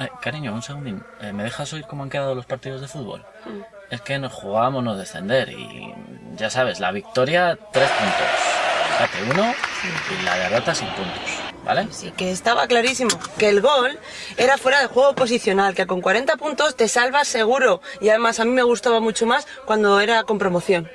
Eh, cariño, un segundín. Eh, ¿Me dejas oír cómo han quedado los partidos de fútbol? Mm. Es que nos jugábamos no descender y ya sabes, la victoria, tres puntos. Empate, uno y la derrota sin puntos. ¿Vale? Sí, que estaba clarísimo. Que el gol era fuera de juego posicional, que con 40 puntos te salvas seguro. Y además a mí me gustaba mucho más cuando era con promoción.